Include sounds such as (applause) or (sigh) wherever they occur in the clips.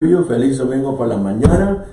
you. Feliz domingo por la mañana.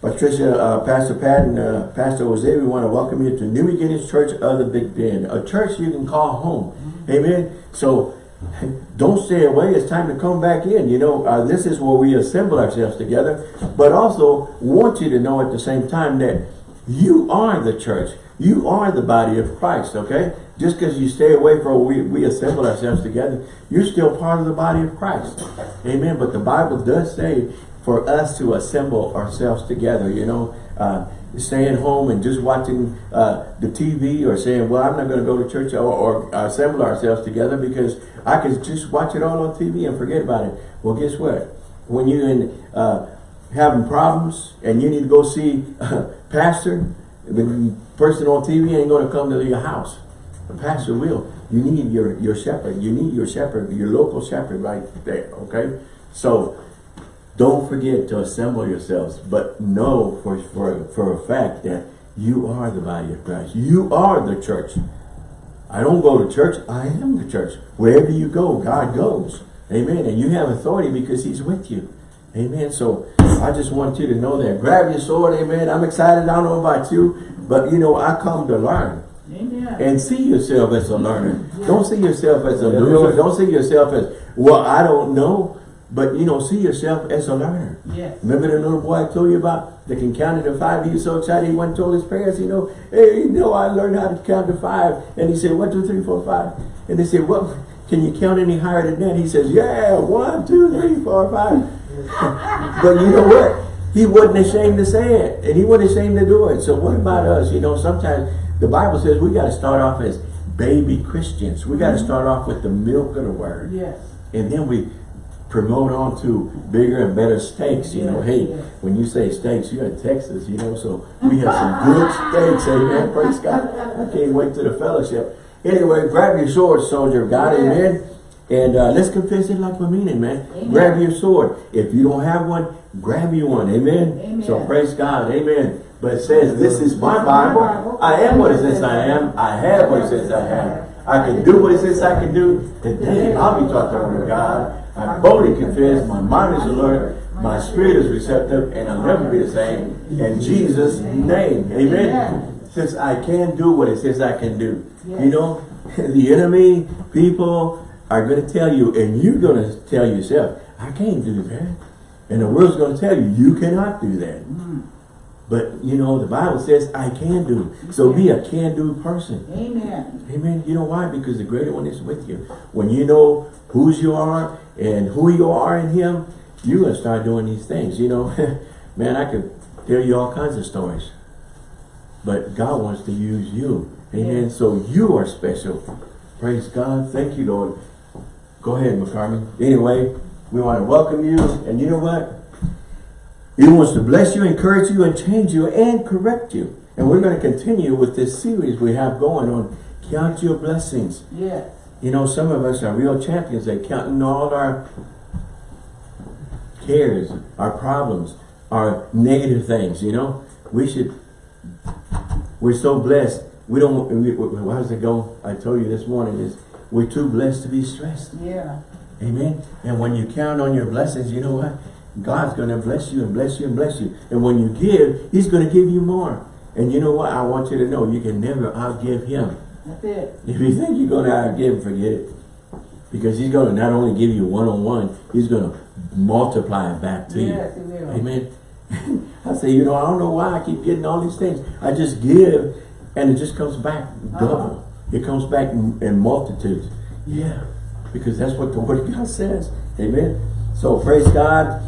Patricia, uh, Pastor Pat, and uh, Pastor Jose, we want to welcome you to New Beginnings Church of the Big Bend, a church you can call home. Amen. So (laughs) don't stay away. It's time to come back in. You know, uh, this is where we assemble ourselves together, but also want you to know at the same time that you are the church. You are the body of Christ, okay? Just because you stay away from we, we assemble ourselves together, you're still part of the body of Christ. Amen. But the Bible does say for us to assemble ourselves together, you know, uh, staying home and just watching uh, the TV or saying, well, I'm not going to go to church or, or assemble ourselves together because I can just watch it all on TV and forget about it. Well, guess what? When you're in, uh, having problems and you need to go see (laughs) a pastor, person on TV ain't going to come to your house. The pastor will. You need your, your shepherd. You need your shepherd, your local shepherd right there, okay? So, don't forget to assemble yourselves, but know for, for, for a fact that you are the body of Christ. You are the church. I don't go to church. I am the church. Wherever you go, God goes. Amen. And you have authority because he's with you. Amen. So I just want you to know that. Grab your sword. Amen. I'm excited. I don't know about you, but you know, I come to learn. Amen. And see yourself as a learner. Don't see yourself as a loser. Don't see yourself as, well, I don't know. But, you know, see yourself as a learner. Yes. Remember the little boy I told you about that can count to five? He was so excited he went and told his parents, you know, hey, you know, I learned how to count to five. And he said, one, two, three, four, five. And they said, well, can you count any higher than that? He says, yeah, one, two, three, four, five. (laughs) but you know what? He wasn't ashamed to say it. And he wasn't ashamed to do it. So what about us? You know, sometimes the Bible says we got to start off as baby Christians. We got to mm-hmm. start off with the milk of the word. Yes. And then we promote on to bigger and better steaks. You know, hey, when you say steaks, you're in Texas, you know, so we have some good steaks. Amen. Praise God. I can't wait to the fellowship. Anyway, grab your sword, soldier of God. Amen. And uh, let's confess it like we mean it, man. Amen. Grab your sword. If you don't have one, grab you one. Amen. Amen. So praise God. Amen. But it says, this is my Bible. I am what it says I am. I have what it says I have. I can do what it says I can do. Today, I'll be taught the word of God. I boldly confess, my mind is alert, my spirit is receptive, and I'll never be the same. In Jesus' name, amen. Since I can do what it says I can do. You know, (laughs) the enemy, people are going to tell you, and you're going to tell yourself, I can't do that. And the world's going to tell you, you cannot do that. Mm. But, you know, the Bible says, I can do. So be a can-do person. Amen. Amen. You know why? Because the greater one is with you. When you know whose you are and who you are in him, you're going to start doing these things. You know, (laughs) man, I could tell you all kinds of stories. But God wants to use you. Amen. Yes. So you are special. Praise God. Thank you, Lord. Go ahead, McCartney. Anyway, we want to welcome you. And you know what? He wants to bless you, encourage you, and change you, and correct you. And we're going to continue with this series we have going on Count Your Blessings. Yes. You know, some of us are real champions at counting all our cares, our problems, our negative things, you know. We should, we're so blessed. We don't, we, how does it go? I told you this morning is, we're too blessed to be stressed. Yeah. Amen. And when you count on your blessings, you know what? God's going to bless you and bless you and bless you. And when you give, he's going to give you more. And you know what? I want you to know you can never outgive him. That's it. If you think you're going to outgive, forget it. Because he's going to not only give you one-on-one, -on -one, he's going to multiply it back to Yes, you. Amen. (laughs) I say, you know, I don't know why I keep getting all these things. I just give and it just comes back double. Uh-huh. It comes back in, in multitudes. Yeah. Because that's what the word of God says. Amen. So praise God.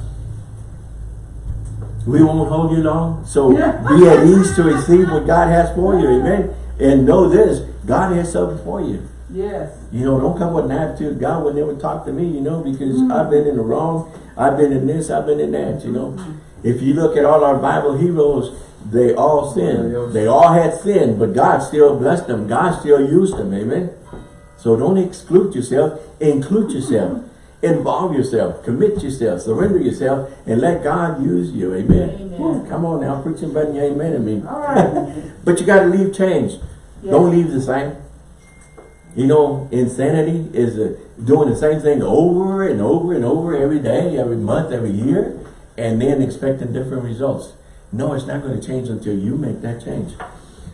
We won't hold you long. So be at ease to receive what God has for you. Amen. And know this, God has something for you. Yes. You know, don't come with an attitude. God would never talk to me, you know, because Mm. I've been in the wrong. I've been in this, I've been in that, you know. Mm-hmm. If you look at all our Bible heroes, they all sinned. They all had sin, but God still blessed them. God still used them, amen. So don't exclude yourself, include yourself. Involve yourself, commit yourself, surrender yourself, and let God use you, amen. Amen. Whew, come on now, preaching better than you amen to me. All right. (laughs) But you got to leave change. Yes. Don't leave the same. You know, insanity is uh, doing the same thing over and over and over every day, every month, every year. And then expecting different results. No, it's not going to change until you make that change.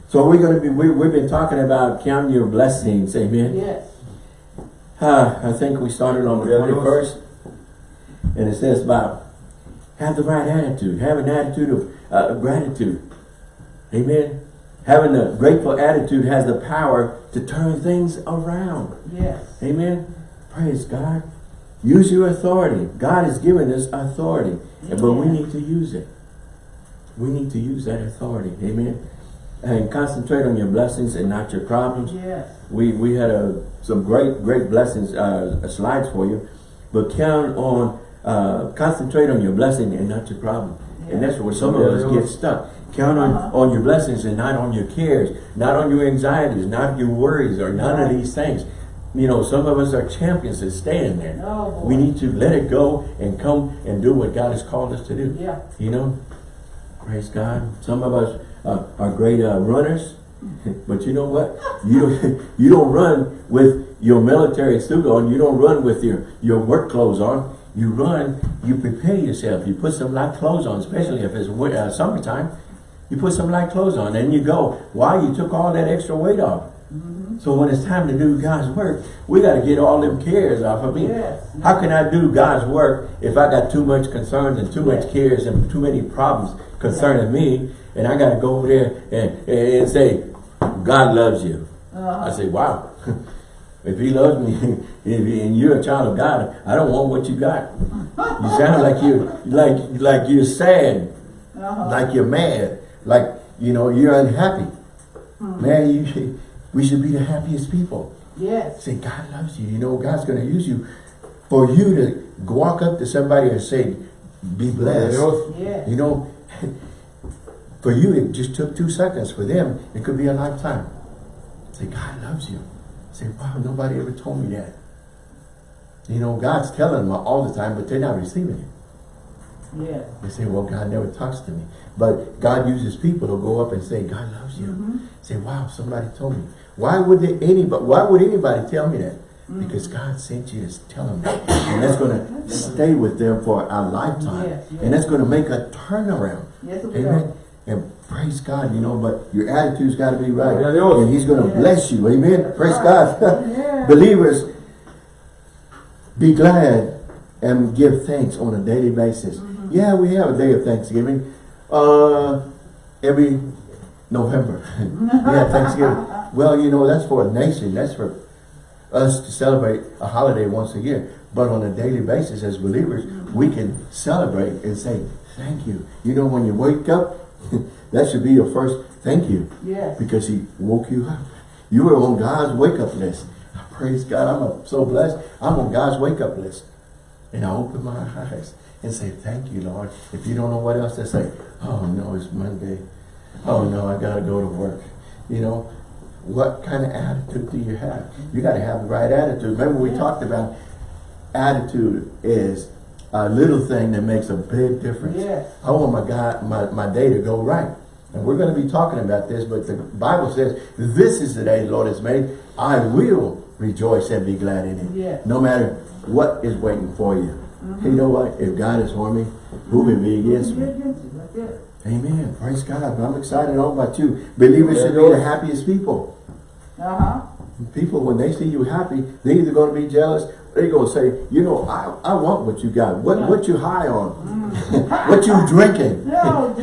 So we're going to be, we, we've been talking about counting your blessings, amen? Yes. Uh, I think we started on the 21st. And it says about have the right attitude. Have an attitude of uh, gratitude. Amen. Having a grateful attitude has the power to turn things around. Yes. Amen. Praise God. Use your authority. God has given us authority. But we need to use it. We need to use that authority. Amen. And concentrate on your blessings and not your problems. Yes. We we had a, some great great blessings uh, slides for you, but count on uh, concentrate on your blessing and not your problem. And that's where some of us get stuck. Count on Uh-huh. on your blessings and not on your cares, not on your anxieties, not your worries, or none of these things. You know, some of us are champions at staying there. Oh. We need to let it go and come and do what God has called us to do. Yeah. You know, praise God. Some of us uh, are great uh, runners, (laughs) but you know what? You don't (laughs) you don't run with your military suit on. You don't run with your your work clothes on. You run. You prepare yourself. You put some light clothes on, especially if it's uh, summertime. You put some light clothes on, and you go. Why? You took all that extra weight off. So when it's time to do God's work, we got to get all them cares off of me. Yes. How can I do God's work if I got too much concerns and too much cares and too many problems concerning me? And I got to go over there and, and say, God loves you. Uh-huh. I say, wow. (laughs) if he loves me (laughs) if he, and you're a child of God, I don't want what you got. You sound like you're like like you're sad, Uh-huh. like you're mad, like you know you're unhappy. Hmm. Man, you should, we should be the happiest people. Yes. Say, God loves you. You know, God's going to use you for you to walk up to somebody and say, be blessed. Yes. You know, (laughs) for you, it just took two seconds. For them, it could be a lifetime. Say, God loves you. Say, wow, nobody ever told me that. You know, God's telling them all the time, but they're not receiving it. Yes. They say, well, God never talks to me. But God uses people to go up and say, God loves you. Mm-hmm. Say, wow, somebody told me. Why would they, anybody, why would anybody tell me that? Because God sent you to tell them that. And that's going to stay with them for a lifetime. Yes, yes. And that's going to make a turnaround. Yes, it will. Amen. And praise God, you know, but your attitude's got to be right. Yeah, And He's going to Yes. bless you. Amen. Praise right. God. (laughs) Yeah. Believers, be glad and give thanks on a daily basis. Mm-hmm. Yeah, we have a day of Thanksgiving. Uh, every November. (laughs) yeah, Thanksgiving. Well, you know, that's for a nation. That's for us to celebrate a holiday once a year. But on a daily basis as believers, we can celebrate and say, thank you. You know, when you wake up, (laughs) that should be your first thank you Yes. because he woke you up. You were on God's wake-up list. I praise God, I'm so blessed. I'm on God's wake-up list. And I open my (laughs) eyes and say, thank you, Lord. If you don't know what else to say, oh no, it's Monday. Oh no, I gotta go to work. You know, what kind of attitude do you have? You gotta have the right attitude. Remember we Yeah. talked about attitude is a little thing that makes a big difference. Yes. I want my God, my, my day to go right. And we're going to be talking about this, but the Bible says, this is the day the Lord has made. I will rejoice and be glad in it. Yes. No matter what is waiting for you. You know what? If God is for me, who can be against me? Amen. Praise God. I'm excited all about you. Believers Yeah, should be the happiest people. Uh-huh. People, when they see you happy, they're either going to be jealous, or they're going to say, you know, I, I want what you got. What, what you high on? (laughs) what you drinking? (laughs) No.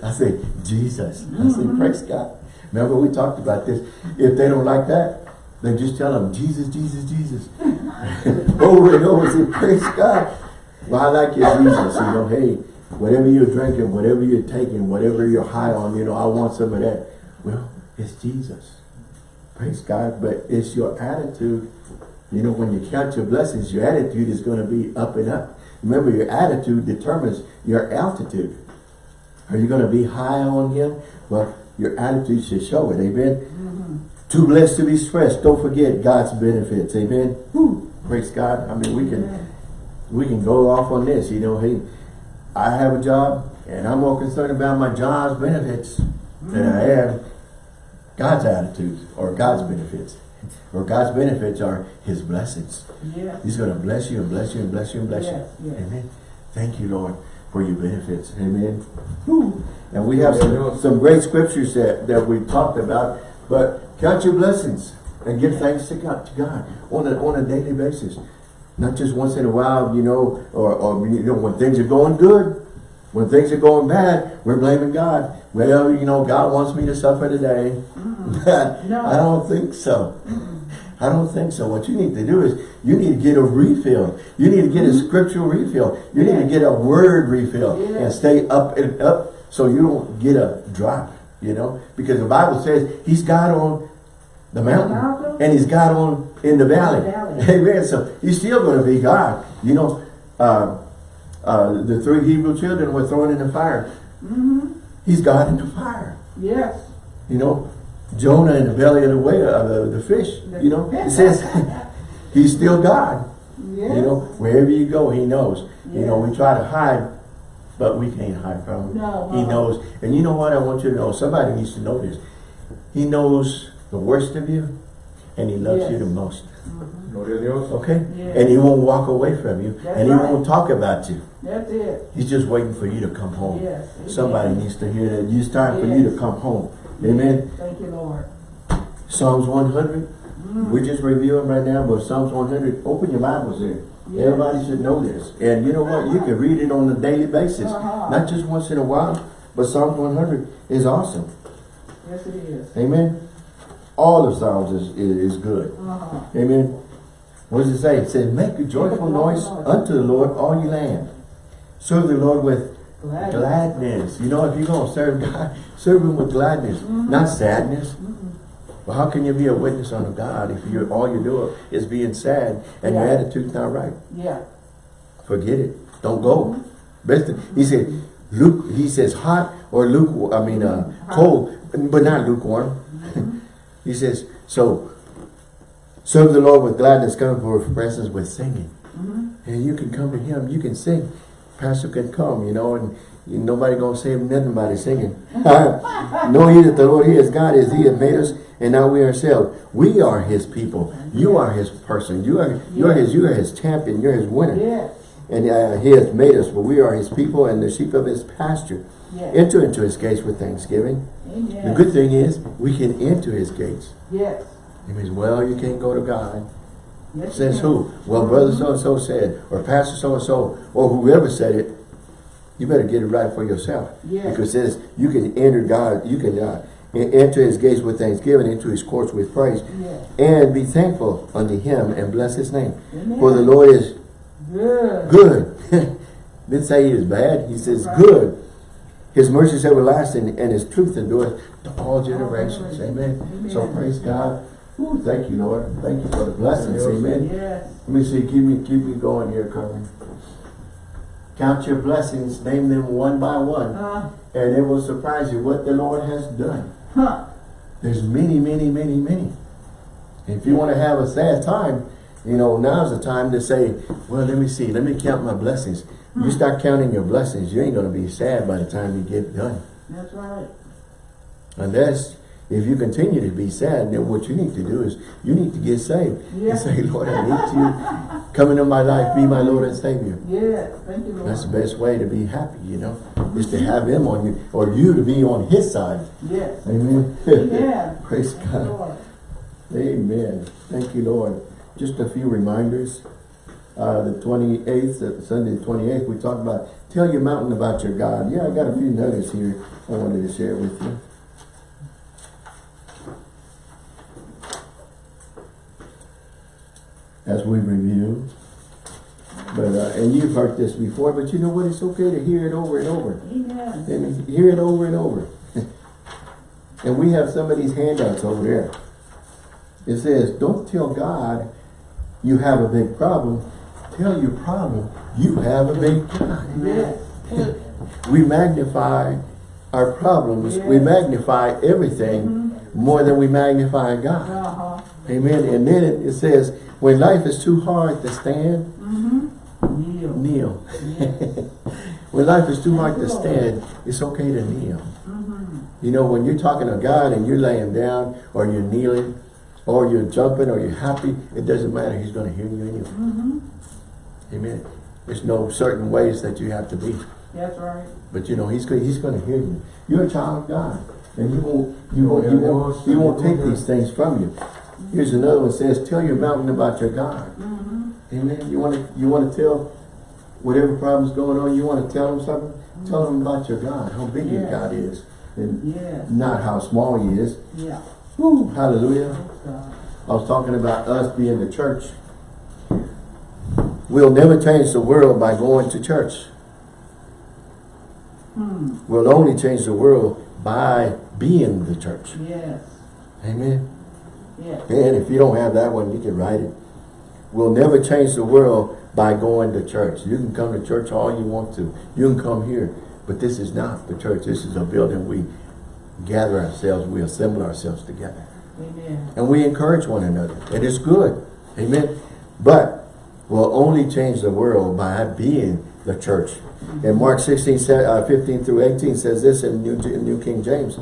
(laughs) I say, Jesus. I say, praise God. Remember we talked about this. If they don't like that, then just tell them, Jesus, Jesus, Jesus. over and over, say, praise God. Well, I like your Jesus. You know, hey, whatever you're drinking, whatever you're taking, whatever you're high on, you know, I want some of that. Well, it's Jesus. Praise God. But it's your attitude. You know, when you count your blessings, your attitude is going to be up and up. Remember, your attitude determines your altitude. Are you going to be high on him? Well, your attitude should show it. Amen. Mm-hmm. Too blessed to be stressed. Don't forget God's benefits. Amen. Whew. Praise God. I mean, we can we can go off on this. You know, hey, I have a job, and I'm more concerned about my job's benefits than I am God's attitude or God's benefits. Or God's benefits are His blessings. Yes. He's going to bless you and bless you and bless you and bless Yes, you. yes. Amen. Thank you, Lord. for your benefits. Amen. Whew. And we have some, some great scriptures that, that we talked about, but count your blessings and give thanks to God, to God on a, on a daily basis. Not just once in a while, you know, or, or you know, when things are going good, when things are going bad, we're blaming God. Well, you know, God wants me to suffer today. Mm-hmm. (laughs) No. I don't think so. Mm-hmm. I don't think so. What you need to do is you need to get a refill. You need to get a mm-hmm. scriptural refill. You need to get a word refill Yeah. and stay up and up so you don't get a drop, you know? Because the Bible says he's God on the mountain? And he's God on in the valley. The valley. Amen. So he's still going to be God. You know, uh, uh, the three Hebrew children were thrown in the fire. Mm-hmm. He's God in the fire. Yes. You know, Jonah in the belly of the whale, of the, the fish. You know, (laughs) it says (laughs) he's still God. Yes. You know, wherever you go, he knows. You know, we try to hide, but we can't hide from him. No, he no. knows. And you know what? I want you to know. Somebody needs to know this. He knows the worst of you, and he loves Yes. you the most. Gloria a Dios. Okay? Yeah. And he won't walk away from you, That's and he right. won't talk about you. That's it. He's just waiting for you to come home. Yes. Somebody Amen. needs to hear that. It's time for you to come home. Amen. Thank you, Lord. Psalms 100. Mm. We're just reviewing right now, but Psalms 100, open your Bibles there. Yes. Everybody should know this. And you know what? You can read it on a daily basis. Uh-huh. Not just once in a while, but Psalms 100 is awesome. Yes, it is. Amen. All the Psalms is, is, is good. Uh-huh. Amen. What does it say? It says, make a joyful noise unto the Lord, all ye land. Serve the Lord with Glad. gladness. You know, if you're going to serve God, (laughs) serve Him with gladness, not sadness. Well, how can you be a witness unto God if you're all you're doing is being sad and your attitude's not right? Yeah. Forget it. Don't go. Best he said, Luke. He says hot or luke. I mean, uh, cold, but not lukewarm. He says so. Serve the Lord with gladness. Come for His presence with singing, and you can come to Him. You can sing. Pastor can come, you know, and you, nobody gonna say nothing his singing. (laughs) know ye that the Lord He is God, is He that made us, and now we ourselves. We are His people. You are His person. You are you are His. You are His champion. You're His winner. Yes. And uh, he has made us, but we are his people and the sheep of his pasture. Yes. Enter into his gates with thanksgiving. Amen. The good thing is, we can enter his gates. Yes. It means, well, you can't go to God. Yes. Says who? Well, brother so-and-so said, or pastor so-and-so, or whoever said it, you better get it right for yourself. Yes. Because it says, you can enter God, you can uh, en- enter his gates with thanksgiving, into his courts with praise. Yes. and be thankful unto him and bless his name. Amen. For the Lord is Good. good. (laughs) Didn't say he is bad. He says Right. good. His mercy is everlasting and his truth endures to all generations. Amen. Amen. So praise God. Ooh, thank you, Lord. Thank you for the blessings. Amen. Yes. Let me see. Keep me keep me going here, Carmen. Count your blessings. Name them one by one. Uh, And it will surprise you what the Lord has done. huh. There's many, many, many, many. If you want to have a sad time, you know, now's the time to say, well, let me see, let me count my blessings. You hmm. start counting your blessings, you ain't going to be sad by the time you get done. That's right. Unless, if you continue to be sad, then what you need to do is, you need to get saved. Yeah. And say, Lord, I need you. Come into my life, be my Lord and Savior. Yes. Thank you, Lord. That's the best way to be happy, you know, is to have him on you, or you to be on his side. Yes. Amen. Amen. (laughs) Praise Thank God. Lord. Amen. Thank you, Lord. Just a few reminders. Uh, the 28th, uh, Sunday the 28th, we talked about, tell your mountain about your God. Yeah, I got a few nuggets here I wanted to share with you. As we review. But, uh, and you've heard this before, but you know what? It's okay to hear it over and over. Amen. And hear it over and over. (laughs) and we have some of these handouts over there. It says, don't tell God you have a big problem. Tell your problem you have a big. Yes. We magnify our problems. We magnify everything more than we magnify God. Uh-huh. Amen. And then it, it says, when life is too hard to stand, Mm-hmm. Kneel. kneel. Yes. (laughs) When life is too hard to stand, it's okay to kneel. Mm-hmm. You know, when you're talking to God and you're laying down or you're kneeling or you're jumping or you're happy, it doesn't matter. He's going to hear you anyway. Amen. There's no certain ways that you have to be. That's right. But you know, he's go- he's going to hear you. You're a child of God, and he won't you oh, won't you won't, he won't take these things from you. Here's another one says, "Tell your mountain about your God." Mm-hmm. Amen. You want to you want to tell whatever problem's going on. You want to tell them something. Tell them about your God, how big your God is, and Yes. not how small He is. Yeah. Woo, hallelujah. I was talking about us being the church. We'll never change the world by going to church. Hmm. We'll only change the world by being the church. Yes. Amen. Yes. And if you don't have that one, you can write it. We'll never change the world by going to church. You can come to church all you want to. You can come here. But this is not the church. This is a building we gather ourselves, we assemble ourselves together. Amen. And we encourage one another. And it's good. Amen. But we'll only change the world by being the church. And Mark 16, uh, 15 through 18 says this in New, New King James.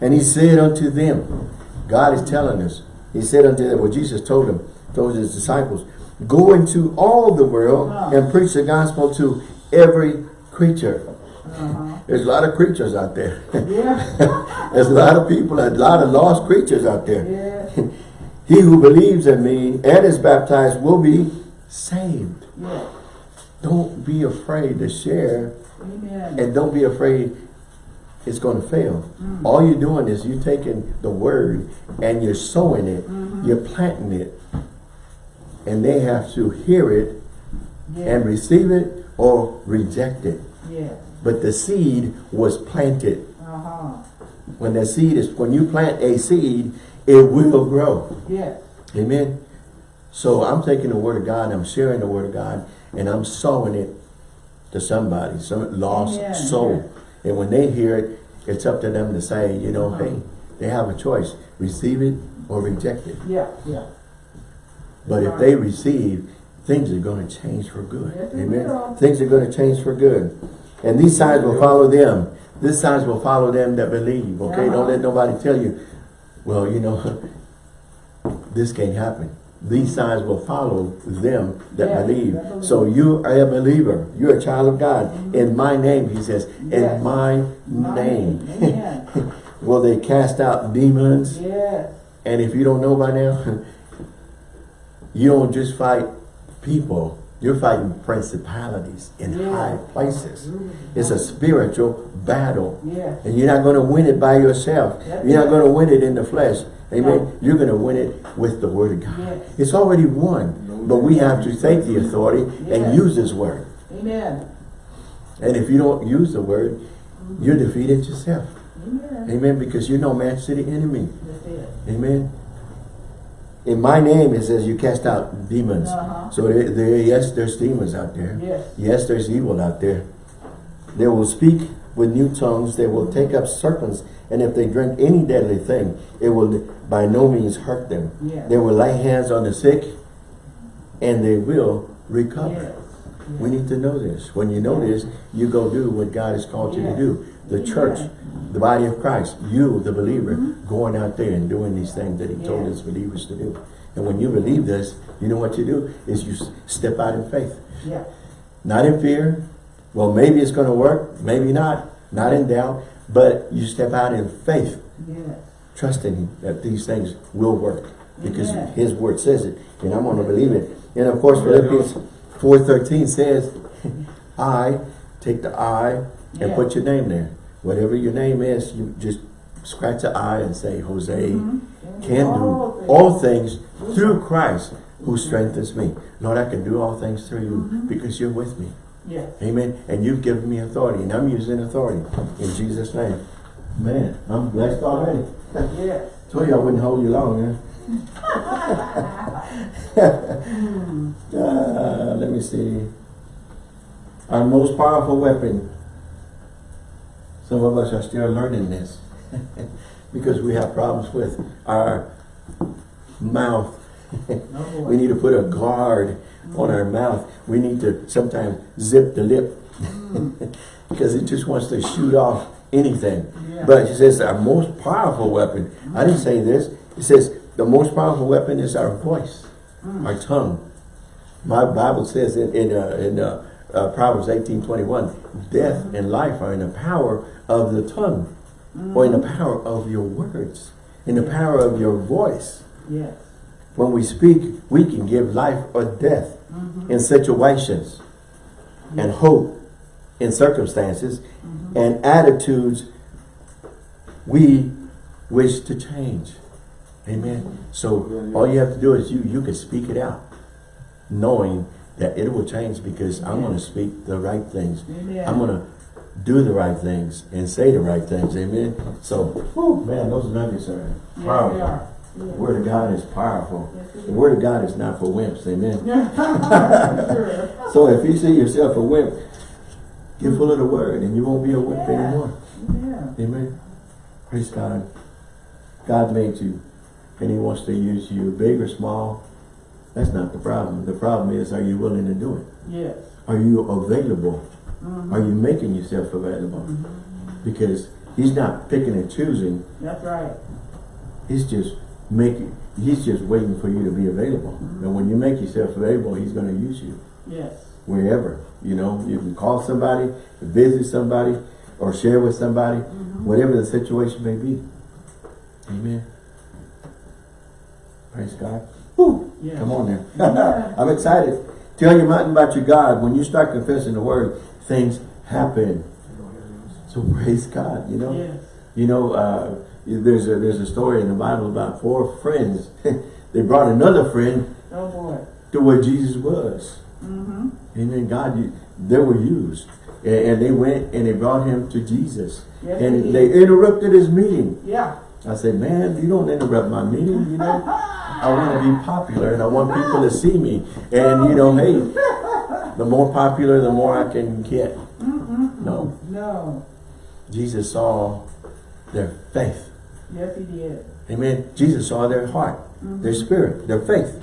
And he said unto them, God is telling us, he said unto them, well Jesus told them, told his disciples, go into all the world and preach the gospel to every creature. Uh-huh. There's a lot of creatures out there. Yeah. (laughs) There's a lot of people, a lot of lost creatures out there. yes. (laughs) He who believes in me and is baptized will be saved. Yes. Don't be afraid to share Amen. and don't be afraid it's going to fail. All you're doing is you're taking the word and you're sowing it, you're planting it, and they have to hear it yes. and receive it or reject it. yes. But the seed was planted. Uh-huh. When the seed is, when you plant a seed, it will grow. Yes. Amen. So I'm taking the word of God, I'm sharing the word of God, and I'm sowing it to somebody, some lost Amen. soul. And when they hear it, it's up to them to say, you know, Uh-huh. hey, they have a choice. Receive it or reject it. Yeah. Yeah. But if they receive, things are going to change for good. Yes, Amen. Things are going to change for good. And these signs will follow them. These signs will follow them that believe. Okay? Don't Uh-huh. let nobody tell you, well, you know, (laughs) this can't happen. These signs will follow them that Yes, believe. believe. So you are a believer. You're a child of God. Mm-hmm. In my name, he says, Yes. in my, My name. Amen. (laughs) will they cast out demons? yes. And if you don't know by now, (laughs) you don't just fight people. You're fighting principalities in high places. Mm-hmm. It's a spiritual battle. And you're not going to win it by yourself. That's You're not going to win it in the flesh. Amen. No. You're going to win it with the word of God. Yes. It's already won. But we have to take the authority and use this word. Amen. And if you don't use the word, you're defeated yourself. Amen. Amen. Because you're no match to the enemy. That's it. Amen. In my name, it says you cast out demons. Uh-huh. So there, there, yes, there's demons out there. Yes. Yes, there's evil out there. They will speak with new tongues. They will take up serpents. And if they drink any deadly thing, it will by no means hurt them. Yes. They will lay hands on the sick and they will recover. Yes. We need to know this. When you know this, you go do what God has called you to do. The church, the body of Christ, you, the believer, mm-hmm. going out there and doing these things that he told. Yes. his believers to do. And when you believe this, you know what you do? Is you step out in faith. Yeah. Not in fear. Well, maybe it's going to work. Maybe not. Not in doubt. But you step out in faith, Yes. trusting him that these things will work. Because Amen. his word says it. And I'm going to believe it. And of course, Philippians 4.13 says, (laughs) I, take the I and Yeah. put your name there. Whatever your name is, you just scratch the I and say, Jose Mm-hmm. can All do things. all things through Christ who strengthens me. Lord, I can do all things through you Mm-hmm. because you're with me. Amen. And you've given me authority, and I'm using authority in Jesus' name. Man, I'm blessed already. Yes. (laughs) Told you I wouldn't hold you long, huh? uh, (laughs) (laughs) let me see. Our most powerful weapon. Some of us are still learning this because we have problems with our mouth. We need to put a guard on our mouth. We need to sometimes zip the lip (laughs) because it just wants to shoot off anything. Yeah. But it says our most powerful weapon. I didn't say this. It says the most powerful weapon is our voice, our tongue. My Bible says in in, uh, in uh, uh, Proverbs eighteen twenty-one, death and life are in the power of the tongue, or in the power of your words, in the power of your voice. Yes. When we speak, we can give life or death in situations and hope in circumstances and attitudes we wish to change. Amen. So all you have to do is you you can speak it out, knowing that it will change because I'm going to speak the right things. Amen. I'm going to do the right things and say the right things. Amen. So, whew, man, those nuggets are Yes, they The Word of God is powerful. Yes, The Word of God is not for wimps. Amen. (laughs) (laughs) So if you see yourself a wimp, get full of the Word and you won't be a wimp Yeah. anymore. Yeah. Amen. Praise God. God made you and He wants to use you big or small. That's not the problem. The problem is, are you willing to do it? Yes. Are you available? Mhm. Are you making yourself available? Because He's not picking and choosing. That's right. He's just making, He's just waiting for you to be available. And when you make yourself available, He's going to use you Yes. wherever. You know, you can call somebody, visit somebody, or share with somebody, whatever the situation may be. Amen. Praise God. Woo. Yes. Come on there. (laughs) (laughs) I'm excited. Tell your mountain about your God. When you start confessing the word, things happen. So praise God, you know. Yes. You know, uh, there's a there's a story in the Bible about four friends. (laughs) they brought another friend Oh boy. to where Jesus was. Mm-hmm. Amen. God, you, they were used. And, and they went and they brought him to Jesus. Yes, and they they interrupted his meeting. Yeah. I said, man, you don't interrupt my meeting, you know. I want to be popular and I want people to see me. And, you know, hey, the more popular, the more I can get. No. No. Jesus saw their faith. Yes, he did. Amen. Jesus saw their heart, mm-hmm. their spirit, their faith.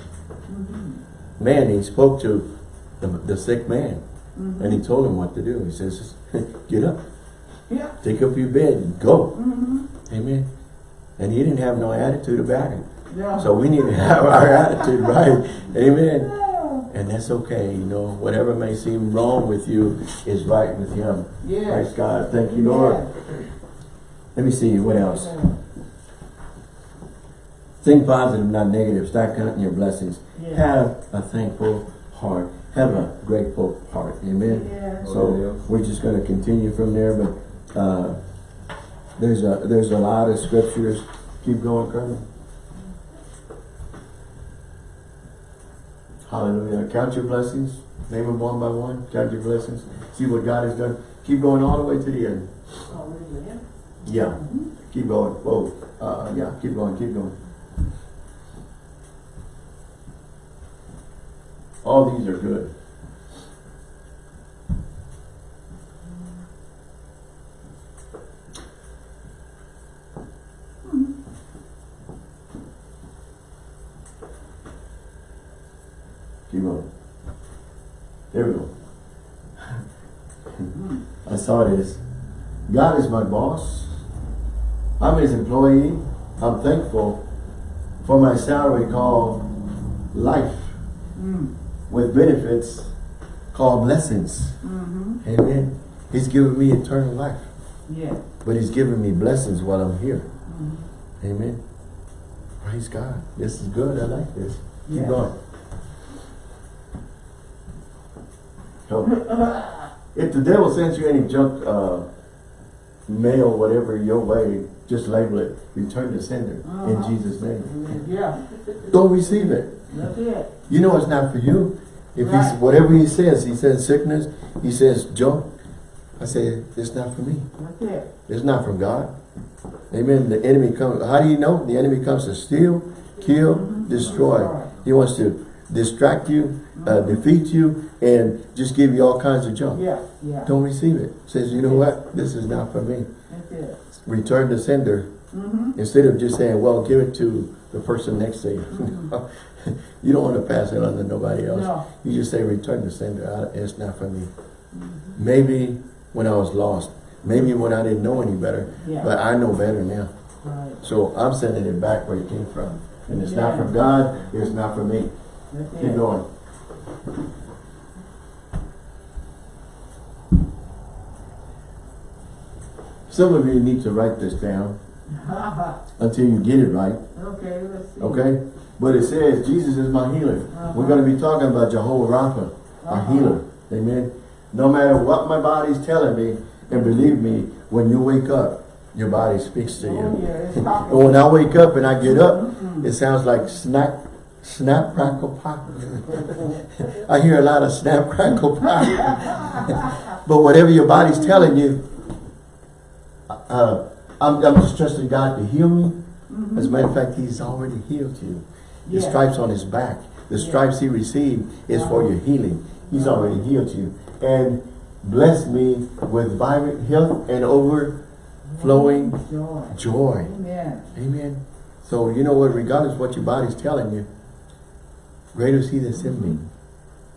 Mm-hmm. Man, he spoke to the, the sick man mm-hmm. and he told him what to do. He says, (laughs) get up, Yeah. take up your bed and go. Mm-hmm. Amen. And he didn't have no attitude about it. Yeah. So we need to have our (laughs) attitude right. Amen. And that's okay, you know, whatever may seem wrong with you is right with him. Yes. Praise God. Thank you, Lord. Let me see, what else? Think positive, not negative. Start counting your blessings. Yeah. Have a thankful heart. Have a grateful heart. Amen. Yeah. So we're just going to continue from there, but uh, there's a there's a lot of scriptures. Keep going, Colonel. Hallelujah. Count your blessings. Name them one by one. Count your blessings. See what God has done. Keep going all the way to the end. Oh, really? Yeah. Yeah. Keep going. Whoa. Uh, yeah. Keep going. Keep going. All these are good. Keep going. There we go. (laughs) I saw this. God is my boss. I'm his employee. I'm thankful for my salary called life Mm. With benefits called blessings. Mm-hmm. Amen. He's given me eternal life, Yeah. but he's given me blessings while I'm here. Amen. Praise God. This is good. I like this. Keep going. So, if the devil sends you any junk uh, mail, whatever your way, just label it. Return to sender in Uh-huh. Jesus' name. Yeah. Don't receive it. That's it. You know it's not for you. If he's Right. whatever he says, he says sickness, he says junk. I say it's not for me. It. It's not from God. Amen. The enemy comes. How do you know? The enemy comes to steal, kill, destroy. Destroy. He wants to distract you, uh, defeat you, and just give you all kinds of junk. Yeah. Yeah. Don't receive it. Says, you know what? This is not for me. Return to sender. Mm-hmm. Instead of just saying, well, give it to the person next to you. (laughs) (laughs) you don't want to pass it on to nobody else. No. You just say, return the sender. I, it's not for me. Mm -hmm. Maybe when I was lost. Maybe when I didn't know any better. Yeah. But I know better now. Right. So I'm sending it back where it came from. And it's yeah. not from God. It's not from me. Keep going. Some of you need to write this down (laughs) until you get it right. Okay, let's see. Okay? But it says, Jesus is my healer. We're going to be talking about Jehovah Rapha, our Uh-huh. healer. Amen. No matter what my body's telling me, and believe me, when you wake up, your body speaks to Oh, you. yeah, And (laughs) when I wake up and I get up, it sounds like snap, snap, crackle, pop. (laughs) I hear a lot of snap, crackle, pop. (laughs) but whatever your body's telling you, uh, I'm, I'm just trusting God to heal me. As a matter of fact, He's already healed you. The Yeah. stripes on His back, the stripes He received is for your healing. He's already healed you. And bless me with vibrant health and overflowing Joy. joy. Amen. Amen. So you know what, regardless what your body's telling you, greater is he that's in me.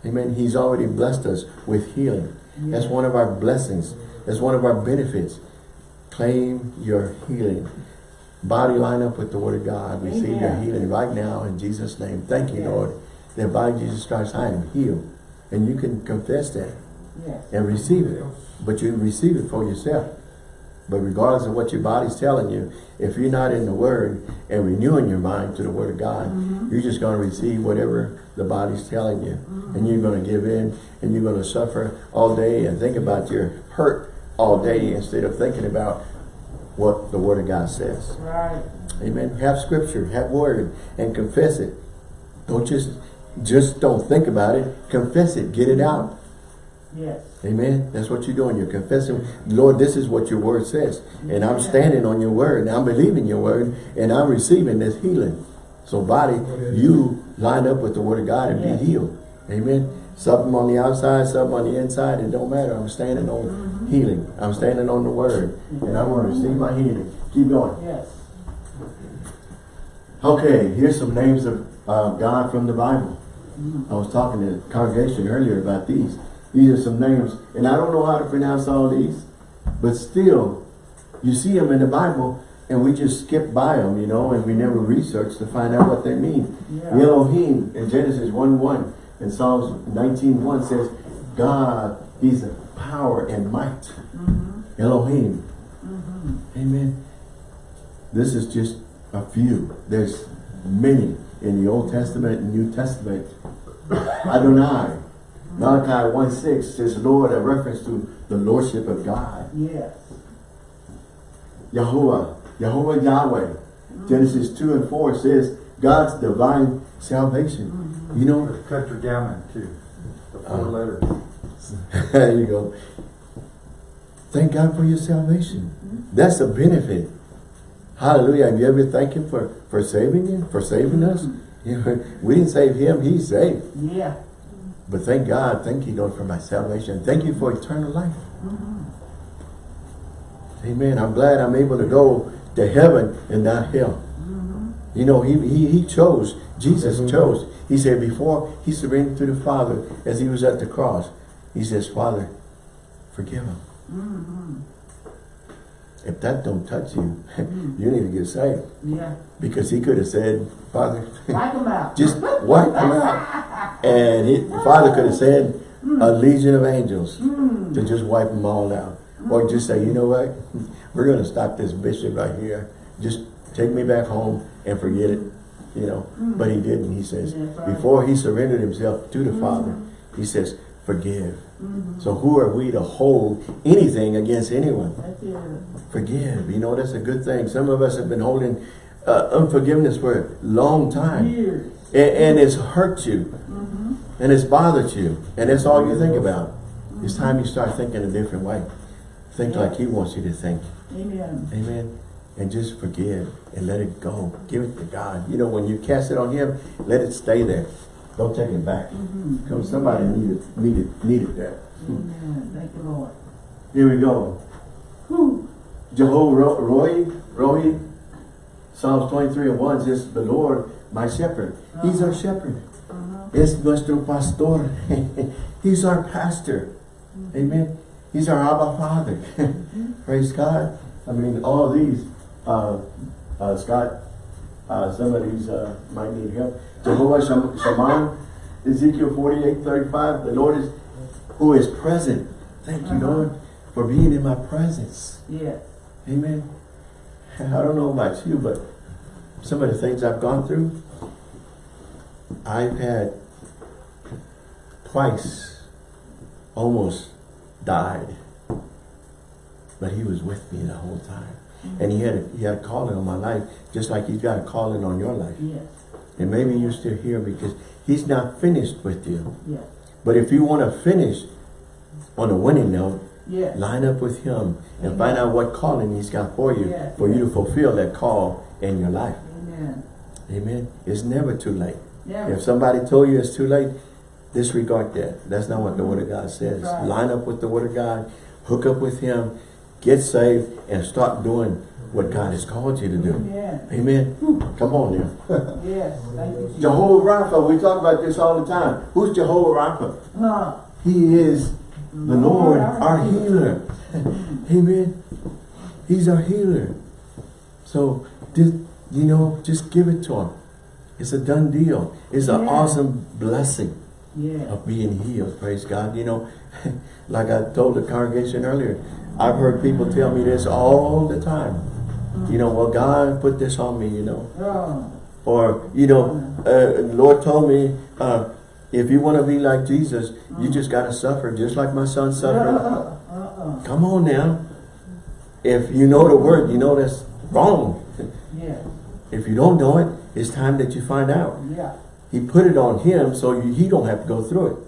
Amen. He's already blessed us with healing. That's one of our blessings. That's one of our benefits. Claim your healing. Body line up with the word of God. Receive your healing right now in Jesus' name. Thank you, Yes. Lord. That by Jesus Christ I am healed. And you can confess that Yes. and receive it. But you receive it for yourself. But regardless of what your body's telling you, if you're not in the Word and renewing your mind to the Word of God, mm-hmm. you're just going to receive whatever the body's telling you. And you're going to give in and you're going to suffer all day and think about your hurt all day instead of thinking about what the Word of God says. Right. Amen. Have scripture, have word, and confess it. Don't just just don't think about it. Confess it. Get it out. Yes. Amen. That's what you're doing. You're confessing, Lord, this is what your word says. And I'm standing on your word. And I'm believing your word. And I'm receiving this healing. So body, you line up with the word of God and Yes. be healed. Amen. Something on the outside, something on the inside, it don't matter. I'm standing on healing. I'm standing on the word. And I'm going to receive my healing. Keep going. Yes. Okay, here's some names of uh, God from the Bible. I was talking to the congregation earlier about these. These are some names, and I don't know how to pronounce all these, but still, you see them in the Bible, and we just skip by them, you know, and we never research to find out what they mean. Yeah. Elohim in Genesis 1-1 and Psalms 19.1 says, God, He's a power and might. Mm-hmm. Elohim. Mm-hmm. Amen. This is just a few. There's many in the Old Testament and New Testament. Adonai. Malachi 1.6 says Lord, a reference to the Lordship of God. Yes. Yahuwah. Yahuwah Yahweh. Mm-hmm. Genesis 2 and 4 says God's divine salvation. You know, Tetragrammaton too. The four Uh, letters. (laughs) there you go. Thank God for your salvation. Mm-hmm. That's a benefit. Hallelujah. Have you ever thanked Him for, for saving you, for saving us? You mm-hmm. (laughs) know, we didn't save Him, He's saved. Yeah. But thank God, thank you, Lord, for my salvation. Thank you for eternal life. Mm-hmm. Amen. I'm glad I'm able to go to heaven and not hell. You know, he, he, he chose, Jesus mm-hmm. chose. He said before he surrendered to the Father as he was at the cross, he says, Father, forgive him. Mm-hmm. If that don't touch you, mm-hmm. (laughs) you need to get saved. Yeah. Because he could have said, Father, Wipe them out. (laughs) just (laughs) wipe them out. And he, the Father could have said mm. a legion of angels mm. to just wipe them all out. Or just say, you know what? We're going to stop this bishop right here. Just take me back home and forget it. You know, mm. but he didn't. He says, right. before he surrendered himself to the mm. Father, he says, forgive. Mm-hmm. So who are we to hold anything against anyone? Forgive. You know, that's a good thing. Some of us have been holding uh, unforgiveness for a long time. Years. And, and it's hurt you. Mm-hmm. And it's bothered you. And that's all you think mm-hmm. about. It's time you start thinking a different way. Think like he wants you to think. Amen. Amen. And just forgive and let it go. Give it to God. You know, when you cast it on him, let it stay there. Don't take it back. Because somebody needed, needed, needed that. Amen. Thank you, Lord. Here we go. Whew. Jehovah Ro- Roy, Roy, Psalms 23 and 1 says, the Lord, my shepherd. He's our shepherd. Es nuestro pastor. (laughs) He's our pastor. Amen. He's our Abba Father. (laughs) Praise God. I mean, all these, uh, uh, Scott, uh, of these uh, might need help. Jehovah Sham- Shammah, Ezekiel 48, 35, the Lord is, who is present. Thank you, Uh-huh. Lord, for being in my presence. Yes. Amen. I don't know about you, but some of the things I've gone through, I've had twice almost died. But he was with me the whole time. And he had, a, he had a calling on my life, just like he's got a calling on your life. Yes, And maybe you're still here because he's not finished with you. yes, But if you want to finish on a winning note, yes. line up with him and find out what calling he's got for you, Yes. for you to fulfill that call in your life. Amen. Amen. It's never too late. Yeah. If somebody told you it's too late, disregard that. That's not what the Word of God says. Right. Line up with the Word of God, hook up with Him, get saved, and start doing what God has called you to do. Amen. Amen. Come on now. (laughs) Yes, you, Jehovah Rapha, we talk about this all the time. Who's Jehovah Rapha? Huh. He is the Lord, our healer. (laughs) Amen. He's our healer. So, just, you know, just give it to him. It's a done deal. It's an Yeah. awesome blessing Yeah. of being healed. Praise God. You know, (laughs) like I told the congregation earlier, I've heard people tell me this all the time. You know, well, God put this on me, you know. Or, you know, uh, Lord told me, uh, if you want to be like Jesus, you just got to suffer, just like my son suffered. (laughs) uh-uh. Come on now. If you know the word, you know that's wrong. Yeah, If you don't know it, it's time that you find out. yeah. He put it on him so you, he don't have to go through it.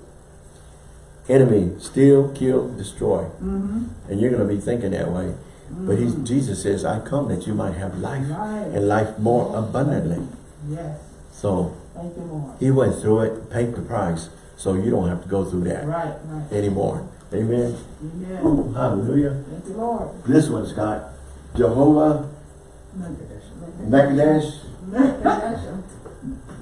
Enemy, steal, kill, destroy. Mm-hmm. And you're going to be thinking that way. But he's, Jesus says, I come that you might have life and life more abundantly. Yes, So thank you, Lord. he went through it, paid the price, so you don't have to go through that Right, right. anymore. Amen. Amen. Hallelujah. Thank you, Lord. This one's got Jehovah Mekadesh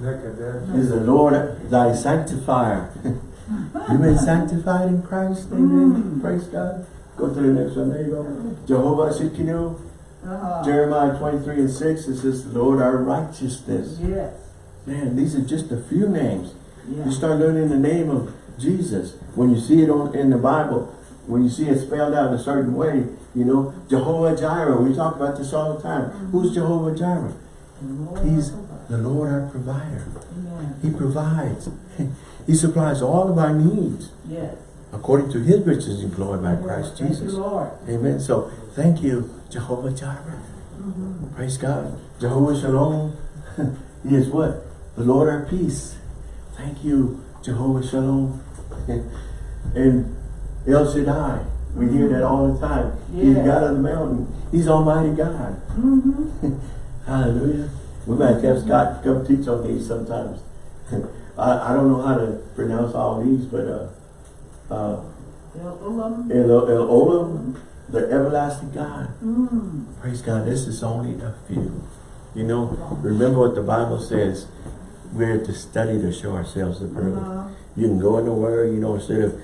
Nicodemus. is the Lord thy sanctifier. (laughs) you been sanctified in Christ. Amen. Praise God. Go to the next one. There you go. Jehovah Shikinu. Uh-huh. Jeremiah 23 and 6. It says, Lord our righteousness. Yes, Man, these are just a few names. yeah. You start learning the name of Jesus. When you see it on in the Bible, when you see it spelled out in a certain way, you know, Jehovah Jireh. We talk about this all the time. Who's Jehovah Jireh? Lord, He's the Lord our provider. Amen. He provides. (laughs) He supplies all of our needs Yes. according to his riches employed by Christ Thank you, Jesus. Lord. Amen. So thank you, Jehovah Jireh. Mm-hmm. Praise God. Jehovah Shalom. (laughs) he is what? The Lord our peace. Thank you, Jehovah Shalom. (laughs) and El Shaddai. We hear that all the time. He's Yeah. God of the mountain. He's Almighty God. Mm-hmm. (laughs) Hallelujah. We might have Scott come teach on these sometimes. I, I don't know how to pronounce all these, but uh, uh, El Ulam. El, El Olam, the everlasting God. Mm. Praise God. This is only a few. You know, remember what the Bible says. We're to study to show ourselves approved. Uh-huh. You can go in the Word, you know, instead of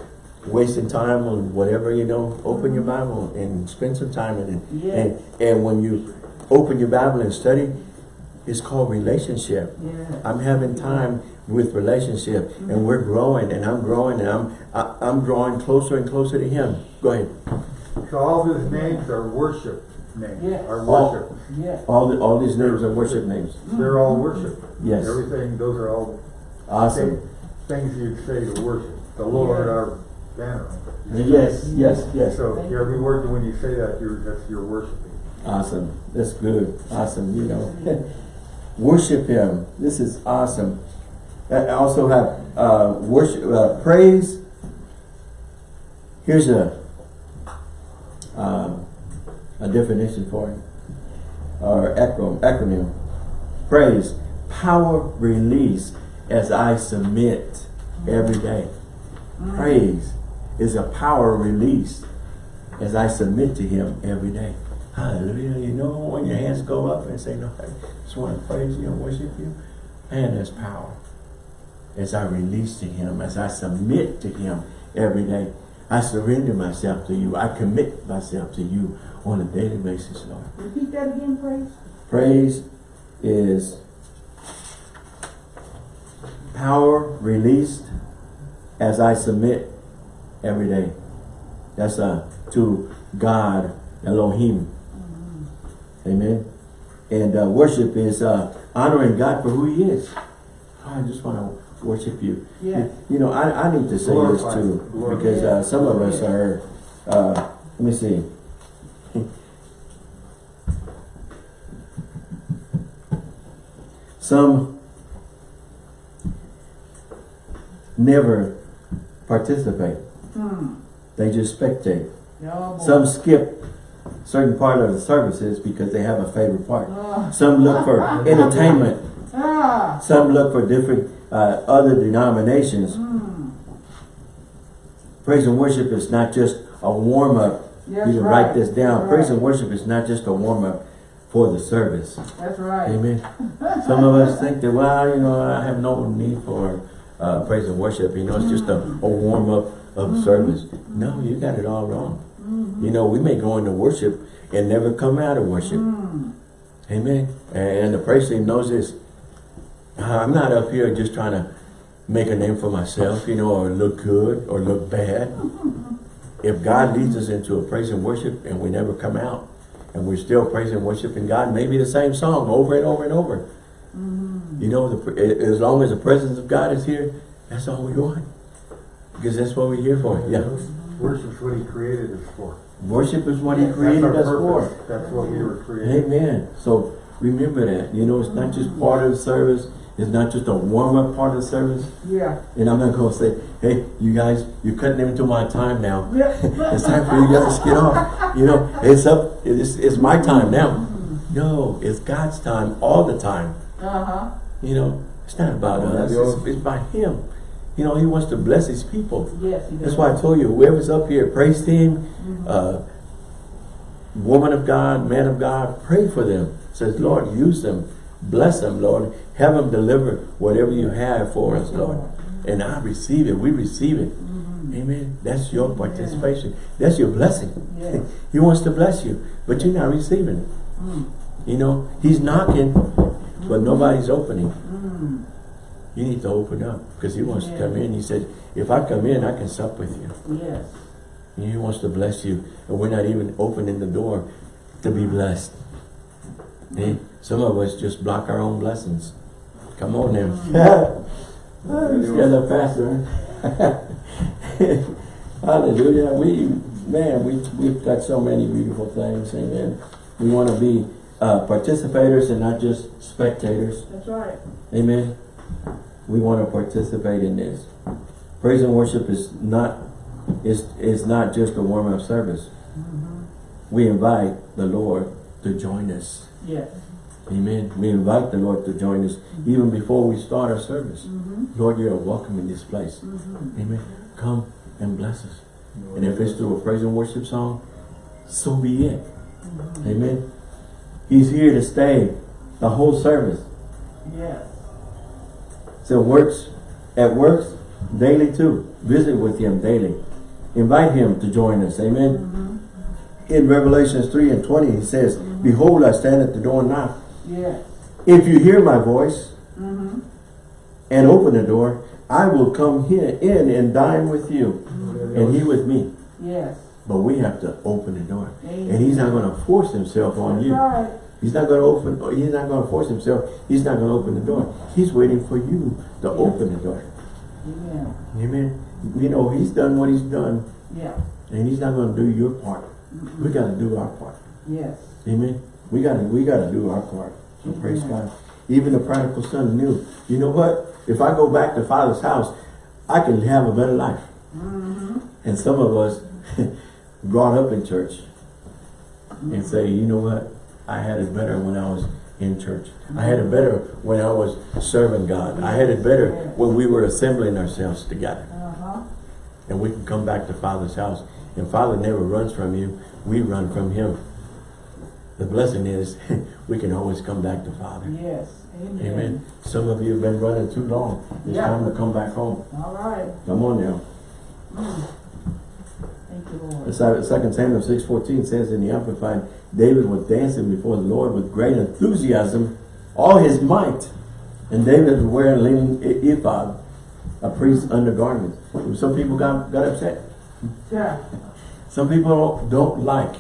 wasting time on whatever, you know, open your Bible and spend some time in it. Yeah. And, and when you open your Bible and study, it's called relationship. Yeah. I'm having time with relationship and we're growing and I'm growing and I'm, I, I'm drawing closer and closer to Him. Go ahead. So all those names are worship names, Yes. are All- worship. Yes. All, the, all these names are worship names. They're all worship. Yes. Everything, those are all Awesome. things you'd say to worship. The Lord, Yeah. our banner. Yes, yes, yes. So every word, when you say that, you're, that's your worshiping. Awesome. That's good. Awesome. You know, (laughs) worship Him. This is awesome. I also have uh, worship, uh, praise. Here's a uh, a definition for it, or acronym. Acronym. Praise, power release as I submit every day. Praise is a power release as I submit to Him every day. Hallelujah. You know, when your hands go up and say, No, I just want to praise you and worship you, man, there's power. As I release to Him, as I submit to Him every day, I surrender myself to you. I commit myself to you on a daily basis, Lord. Repeat that again, praise. Praise is power released as I submit every day. That's uh, to God, Elohim. Amen. And uh, worship is uh, honoring God for who he is. I just want to worship you. Yes. You know, I, I need to say Glorify, this too, glorify. because uh, some of us are, uh, let me see. Some never participate. Hmm. They just spectate. Boy. Some skip certain part of the services because they have a favorite part. Ah. Some look for (laughs) entertainment. Ah. Some look for different uh, other denominations. Hmm. Praise and worship is not just a warm up. That's you can right. write this down. That's Praise right. and worship is not just a warm up for the service. That's right. Amen. (laughs) Some of us think that, well, you know, I have no need for uh, praise and worship. You know, it's just a, a warm up of Mm-hmm. service. No, you got it all wrong. You know, we may go into worship and never come out of worship. Hmm. Amen. And the praise team knows this. Uh, I'm not up here just trying to make a name for myself, you know, or look good or look bad. Mm-hmm. If God leads us into a praise and worship and we never come out and we're still praising and worshiping God, maybe the same song over and over and over. Mm-hmm. You know, the, as long as the presence of God is here, that's all we want. Because that's what we're here for. Yeah. Worship is what he created us for. Worship is what He created our us for. That's what we were created. Amen. So remember that. You know, it's not just part of the service. It's not just a warm-up part of the service. Yeah. And I'm not going to say, hey, you guys, you're cutting into my time now. Yeah. (laughs) It's time for you guys to get off. You know, it's up. It's, it's my time now. No, it's God's time all the time. Uh-huh. You know, it's not about us. It's, it's about Him. You know, He wants to bless His people. Yes, he That's why I told you, whoever's up here, praise team, uh, woman of God, man of God, pray for them. Says, Lord, use them. Bless them, Lord. Have them deliver whatever you have for us, Lord. And I receive it. We receive it. Amen. That's your participation. That's your blessing. (laughs) He wants to bless you, but you're not receiving it. Mm. You know, he's knocking, but nobody's opening. Mm. You need to open up because he wants to come in. He said, if I come in, I can sup with you. Yes. He wants to bless you. And we're not even opening the door to be blessed. Eh? Some of us just block our own blessings. Come on now. (laughs) Stand up, Pastor. (laughs) Hallelujah. We, man, we, we've got so many beautiful things. Amen. We want to be uh, participators and not just spectators. That's right. Amen. We want to participate in this. Praise and worship is not is is not just a warm up service. We invite the Lord to join us. Yes. Amen. We invite the Lord to join us even before we start our service. Mm-hmm. Lord, you are welcome in this place. Mm-hmm. Amen. Come and bless us. And if it's through a praise and worship song, so be it. Amen. He's here to stay the whole service. Yes. So works at works daily too. Visit with him daily. Invite him to join us. Amen. In Revelations 3 and 20, he says, Behold, I stand at the door and knock. Yes. If you hear my voice Mm-hmm. and open the door, I will come here in and dine with you and he with me. Yes. But we have to open the door. Amen. And he's not going to force himself on That's you. right. He's not going to open, he's not going to force himself. He's not going to open the door. He's waiting for you to open the door. Amen. Amen. You know, he's done what he's done, Yeah. and he's not going to do your part. We got to do our part. Yes. Amen. We got to we got to do our part. So praise God. Even the prodigal son knew. You know what? If I go back to Father's house, I can have a better life. Mm-hmm. And some of us (laughs) brought up in church and say, you know what? I had it better when I was in church. I had it better when I was serving God. I had it better when we were assembling ourselves together. Uh-huh. And we can come back to Father's house. And Father never runs from you. We run from Him. The blessing is (laughs) we can always come back to Father. Yes. Amen. Amen. Some of you have been running too long. It's Yeah. time to come back home. All right. Come on now. Mm. Thank you, Lord. Second Samuel 6.14 says in the Amplified, David was dancing before the Lord with great enthusiasm, all his might. And David was wearing a linen ephod, a priest's undergarment. Some people got, got upset. Yeah. Some people don't, don't like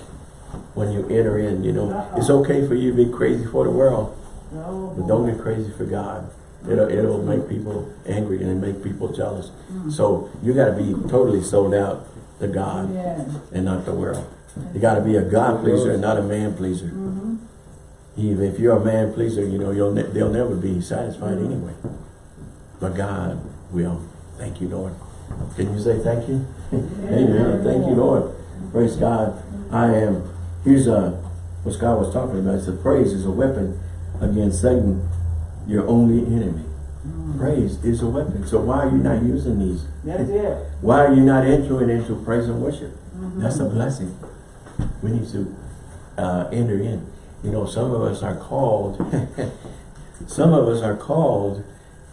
when you enter in, you know. It's okay for you to be crazy for the world, but don't get crazy for God. It'll, it'll make people angry and it make people jealous. So you gotta be totally sold out to God and not the world. You gotta be a God pleaser and not a man pleaser. Mm-hmm. Even if you're a man pleaser, you know, you'll ne they'll never be satisfied Mm. anyway. But God will. Thank you, Lord. Can you say thank you? (laughs) Amen. Thank you, Lord. Praise God. I am, here's uh, what Scott was talking about. It said praise is a weapon against Satan, your only enemy. Praise is a weapon. So why are you not using these? That's it. Why are you not entering into praise and worship? Mm-hmm. That's a blessing. We need to uh, enter in. You know, some of us are called, (laughs) some of us are called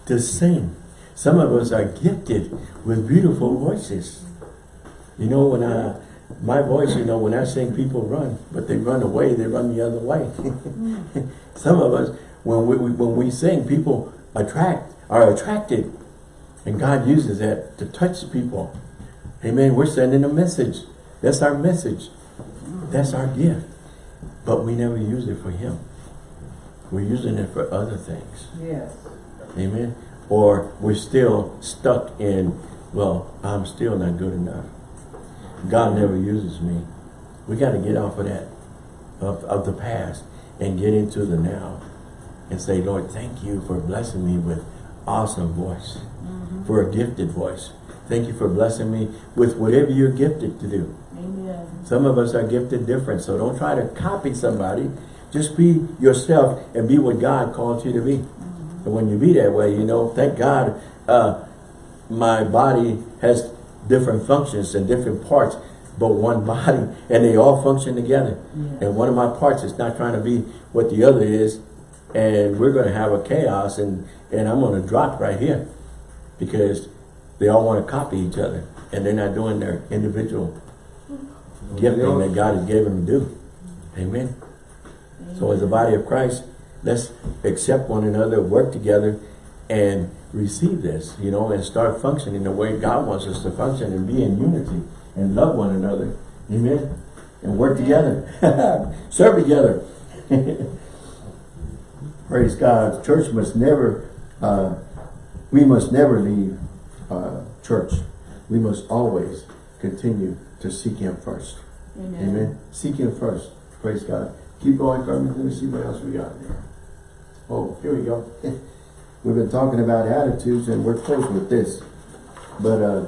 to sing. Some of us are gifted with beautiful voices. You know, when I, my voice, you know, when I sing, people run, but they run away, they run the other way. (laughs) some of us, when we, we- when we sing, people attract, are attracted. And God uses that to touch people. Amen. We're sending a message. That's our message. That's our gift. But we never use it for Him. We're using it for other things. Yes. Amen. Or we're still stuck in, well, I'm still not good enough. God never uses me. We got to get off of that, of, of the past, and get into the now. And say, Lord, thank you for blessing me with awesome voice, for a gifted voice. Thank you for blessing me with whatever you're gifted to do. Amen. Some of us are gifted different, so don't try to copy somebody. Just be yourself and be what God called you to be. And when you be that way, you know, thank God uh, my body has different functions and different parts, but one (laughs) body, and they all function together. Yes. And one of my parts is not trying to be what the other is, and we're going to have a chaos, and, and I'm going to drop right here because they all want to copy each other, and they're not doing their individual mm-hmm. gifting that God has given them to do. Amen. So as a body of Christ, let's accept one another, work together, and receive this, you know, and start functioning the way God wants us to function and be in unity and love one another. Amen. And work together. (laughs) Serve together. (laughs) Praise God. Church must never, uh, we must never leave uh, church. We must always continue to seek Him first. Amen. Amen. Seek Him first. Praise God. Keep going, Carmen. Let me see what else we got there. Oh, here we go. (laughs) We've been talking about attitudes and we're close with this. But uh,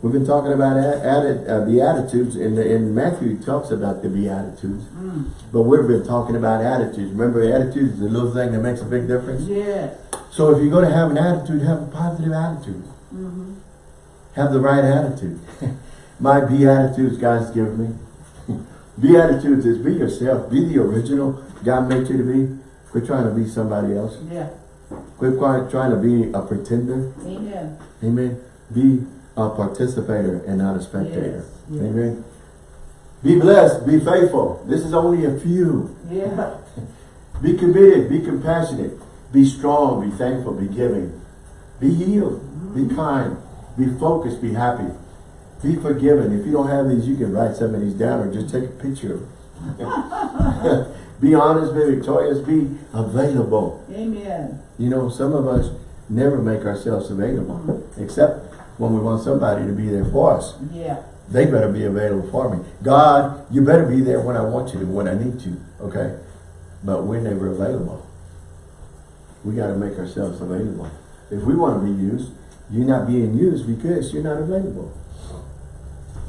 we've been talking about a- atti- uh, Beatitudes in, the, in Matthew he talks about the Beatitudes. Mm. But we've been talking about attitudes. Remember, attitudes is the little thing that makes a big difference. Yes. So if you're going to have an attitude, have a positive attitude. Mm-hmm. Have the right attitude. (laughs) My Beatitudes God's given me. (laughs) Beatitudes is be yourself. Be the original God made you to be. Quit trying to be somebody else. Yeah. Quit trying trying to be a pretender. Amen. Amen. Be a participator and not a spectator. Yes, yes. Amen. Be blessed. Be faithful. This is only a few. Yeah. (laughs) Be committed. Be compassionate. Be strong. Be thankful. Be giving. Be healed. Be mm-hmm. kind. Be focused. Be happy. Be forgiven. If you don't have these, you can write some of these down or just take a picture of them. (laughs) be honest. Be victorious. Be available. Amen. You know, some of us never make ourselves available, mm-hmm. except when we want somebody to be there for us. Yeah. They better be available for me. God, you better be there when I want you to, when I need you, okay? But we're never available. We got to make ourselves available. If we want to be used, you're not being used because you're not available.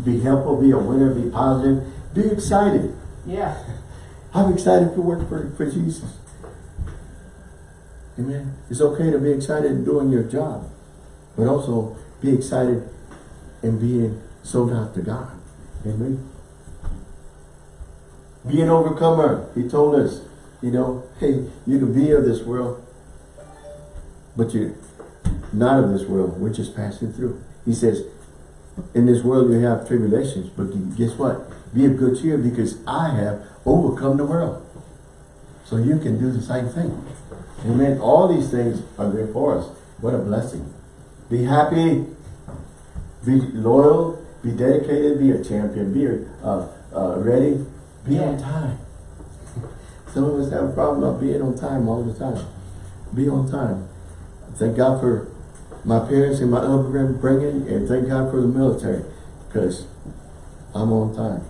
Be helpful, be a winner, be positive, be excited. Yeah. I'm excited to work for, for Jesus. Amen. It's okay to be excited in doing your job, but also be excited in being sold out to God. Amen. Be an overcomer. He told us, you know, hey, you can be of this world, but you're not of this world. We're just passing through. He says, in this world you have tribulations, but guess what? Be of good cheer because I have overcome the world. So you can do the same thing. Amen. All these things are there for us. What a blessing. Be happy. Be loyal. Be dedicated. Be a champion. Be uh, uh, ready, be on time. (laughs) Some of us have a problem of being on time all the time. Be on time. Thank God for my parents and my upbringing, bringing, and thank God for the military, because I'm on time.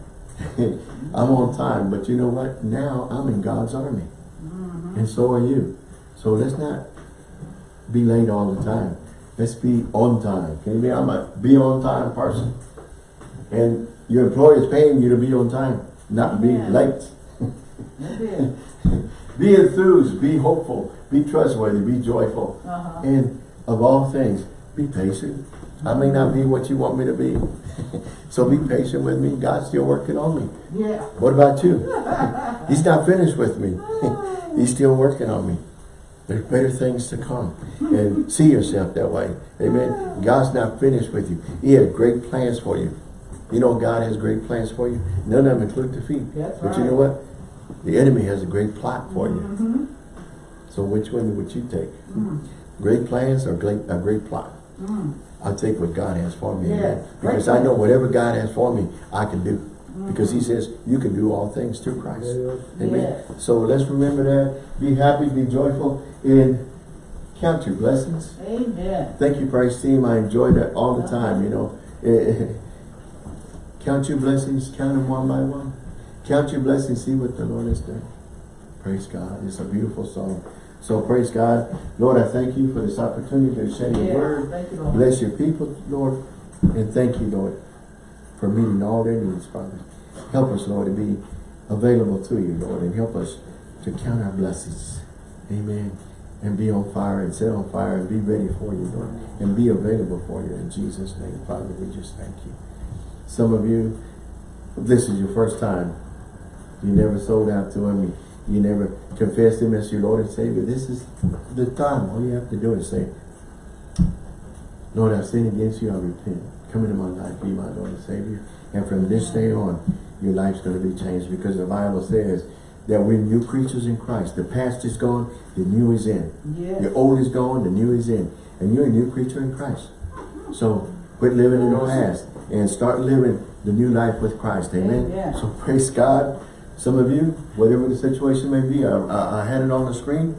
I'm on time, but you know what? Now I'm in God's army, and so are you. So let's not be late all the time. Let's be on time. Can you be? I'm a be on time person, and your employer is paying you to be on time, not be Yeah. late. (laughs) Be enthused, be hopeful, be trustworthy, be joyful. Uh-huh. And of all things, be patient. I may not be what you want me to be. (laughs) so be patient with me. God's still working on me. Yeah. What about you? He's not finished with me. (laughs) He's still working on me. There's better things to come. And see yourself that way. Amen. God's not finished with you. He has great plans for you. You know God has great plans for you. None of them include defeat. That's but you know what? The enemy has a great plot for you. Mm-hmm. So which one would you take? Mm. Great plans or great, a great plot? Mm. I'll take what God has for me. Yeah, Because I know whatever God has for me, I can do. Mm-hmm. Because he says, you can do all things through Christ. Amen. Yes. So let's remember that. Be happy, be joyful, and count your blessings. Amen. Thank you, Praise Team. I enjoy that all the time, you know. (laughs) Count your blessings, count them one by one. Count your blessings, see what the Lord has done. Praise God. It's a beautiful song. So praise God. Lord, I thank you for this opportunity to share your Yes. word. You, Bless your people, Lord. And thank you, Lord, for meeting all their needs, Father. Help us, Lord, to be available to you, Lord, and help us to count our blessings. Amen. And be on fire and set on fire and be ready for you, Lord. And be available for you in Jesus' name, Father. We just thank you. Some of you, this is your first time. You never sold out to him. You, never confessed him as your Lord and Savior. This is the time. All you have to do is say, Lord, I've sinned against you. I repent. Come into my life. Be my Lord and Savior. And from this day on, your life's going to be changed because the Bible says that we're new creatures in Christ. The past is gone. The new is in. Yes. The old is gone. The new is in. And you're a new creature in Christ. So quit living in the past and start living the new life with Christ. Amen. Amen. So praise God. Some of you, whatever the situation may be, I, I, I had it on the screen.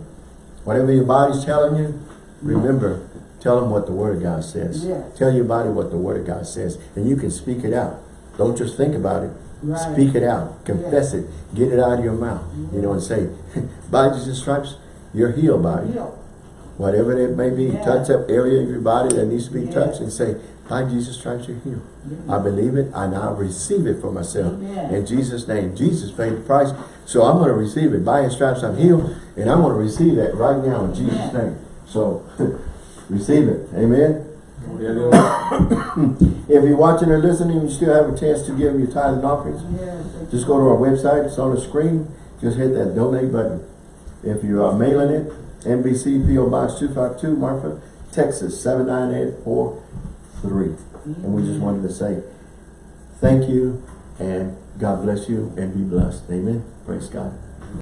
Whatever your body's telling you, remember, tell them what the Word of God says. Tell your body what the Word of God says. And you can speak it out. Don't just think about it. Right. Speak it out. Confess it. Get it out of your mouth. You know, and say, (laughs) by Jesus' stripes, you're healed by it. Whatever it may be, Yeah. touch up area of your body that needs to be touched and say, by Jesus' stripes you're healed. I believe it and I receive it for myself. Amen. In Jesus' name. Jesus paid the price. So I'm going to receive it. By his stripes I'm healed. And I'm going to receive that right now in Jesus' Amen. name. So (laughs) receive it. Amen. (coughs) If you're watching or listening, you still have a chance to give your tithe and offerings. Yes. Just go to our website, it's on the screen, just hit that donate button. If you are mailing it, NBC PO Box 252, Marfa, Texas 79843. And we just wanted to say thank you and God bless you and be blessed. Amen. Praise God.